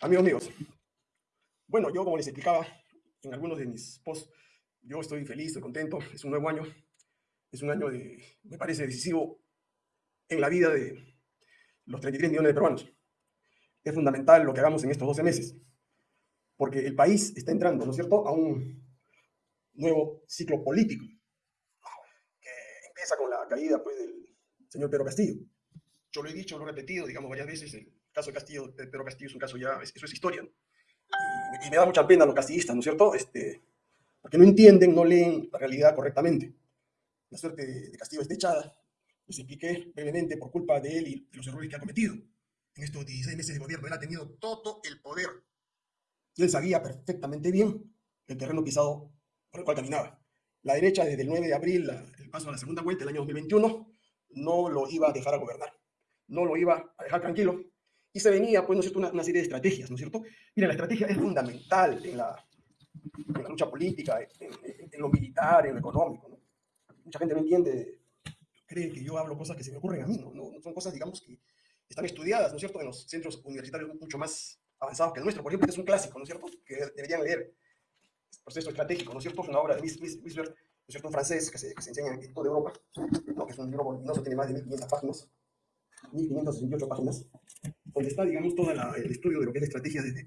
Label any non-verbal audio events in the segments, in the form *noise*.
Amigos míos, bueno, yo como les explicaba en algunos de mis posts, yo estoy feliz, estoy contento, es un nuevo año, es un año de, me parece decisivo en la vida de los 33 millones de peruanos. Es fundamental lo que hagamos en estos 12 meses, porque el país está entrando, ¿no es cierto?, a un nuevo ciclo político, que empieza con la caída pues, del señor Pedro Castillo. Yo lo he dicho, lo he repetido, digamos, varias veces, caso de Castillo, de Pedro Castillo es un caso ya, eso es historia. Y, me da mucha pena a los castillistas, ¿no es cierto?, este, porque no entienden, no leen la realidad correctamente. La suerte de, Castillo es echada, les expliqué brevemente por culpa de él y de los errores que ha cometido. En estos 16 meses de gobierno, él ha tenido todo el poder. Y él sabía perfectamente bien el terreno pisado por el cual caminaba. La derecha, desde el 9 de abril, el paso a la segunda vuelta del año 2021, no lo iba a dejar a gobernar. No lo iba a dejar tranquilo. Y se venía, pues, ¿no es cierto?, una, serie de estrategias, ¿no es cierto? Mira, la estrategia es fundamental en la, en la lucha política, en, lo militar, en lo económico. ¿no? Mucha gente no entiende, cree que yo hablo cosas que se me ocurren a mí, ¿no? no son cosas, digamos, que están estudiadas, ¿no es cierto?, en los centros universitarios mucho más avanzados que el nuestro. Por ejemplo, este es un clásico, ¿no es cierto?, que deberían leer proceso estratégico, ¿no es cierto? Es una obra de Whistler, ¿no es cierto? Un francés que se, que se enseña en toda Europa, ¿no? que es un libro voluminoso, tiene más de 1500 páginas, 1568 páginas, donde está, digamos, todo el estudio de lo que es la estrategia desde,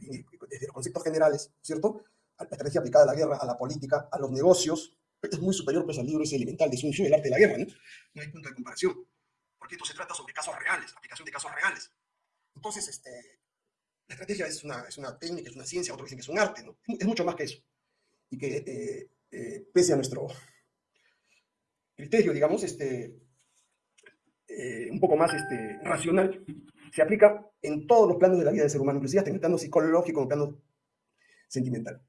los conceptos generales, ¿cierto? La estrategia aplicada a la guerra, a la política, a los negocios, es muy superior pues, al libro ese elemental de Sun Tzu, el arte de la guerra, ¿no? No hay punto de comparación, porque esto se trata sobre casos reales, aplicación de casos reales. Entonces, este, la estrategia es una, es una técnica, es una ciencia, otros dicen que es un arte, ¿no? Es mucho más que eso y que eh, eh, pese a nuestro criterio, digamos, este, eh, un poco más este, racional, se aplica en todos los planos de la vida del ser humano, inclusive hasta en el plano psicológico, en el plano sentimental.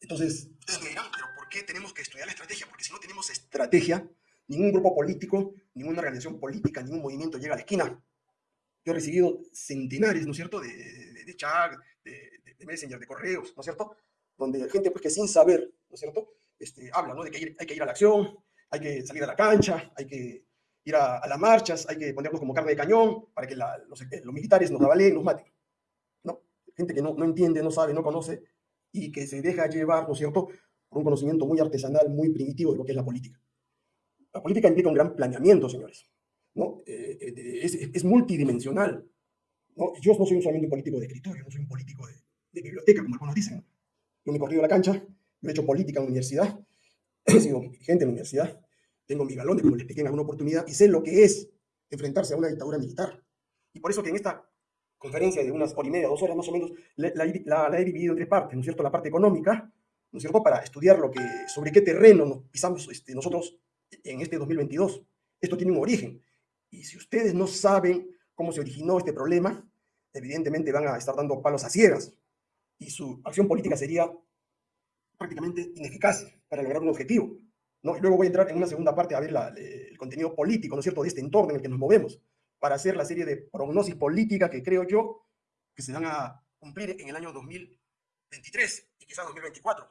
Entonces, ustedes me dirán, pero ¿por qué tenemos que estudiar la estrategia? Porque si no tenemos estrategia, ningún grupo político, ninguna organización política, ningún movimiento llega a la esquina. Yo he recibido centenares, ¿no es cierto?, de, de, de chat, de, de, messenger, de correos, ¿no es cierto?, donde gente pues que sin saber, ¿no es cierto?, este, habla, ¿no?, de que hay que ir a la acción, hay que salir a la cancha, hay que ir a, las marchas, hay que ponernos como carne de cañón para que los, los, militares nos avaleen, nos maten. ¿no? Gente que no, no entiende, no sabe, no conoce y que se deja llevar, ¿no es cierto?, por un conocimiento muy artesanal, muy primitivo de lo que es la política. La política implica un gran planeamiento, señores. ¿no? Eh, eh, es, es, multidimensional. ¿no? Yo no soy solamente un político de escritorio, no soy un político de, de biblioteca, como algunos dicen. Yo me he corrido la cancha, yo he hecho política en la universidad, he sido dirigente en la universidad, tengo mis galones, como les expliqué en alguna oportunidad, y sé lo que es enfrentarse a una dictadura militar. Y por eso que en esta conferencia de unas hora y media, dos horas más o menos, la, he dividido en tres partes, ¿no es cierto? La parte económica, ¿no es cierto? Para estudiar lo que, sobre qué terreno nos pisamos este, nosotros en este 2022. Esto tiene un origen. Y si ustedes no saben cómo se originó este problema, evidentemente van a estar dando palos a ciegas y su acción política sería prácticamente ineficaz para lograr un objetivo. ¿No? Y luego voy a entrar en una segunda parte a ver el contenido político, ¿no es cierto?, de este entorno en el que nos movemos, para hacer la serie de prognosis política que creo yo que se van a cumplir en el año 2023 y quizás 2024.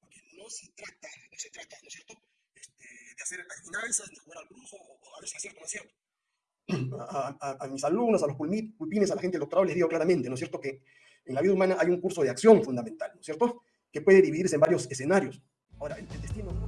Porque no se trata, no se trata, ¿no es cierto?, este, de hacer adivinanzas, de jugar al brujo, o a ver si es cierto no es cierto. *clears throat* A, mis alumnos, a los pulpines, a la gente del doctorado les digo claramente, ¿no es cierto?, que en la vida humana hay un curso de acción fundamental, ¿no es cierto?, que puede dividirse en varios escenarios. Ahora, el, destino...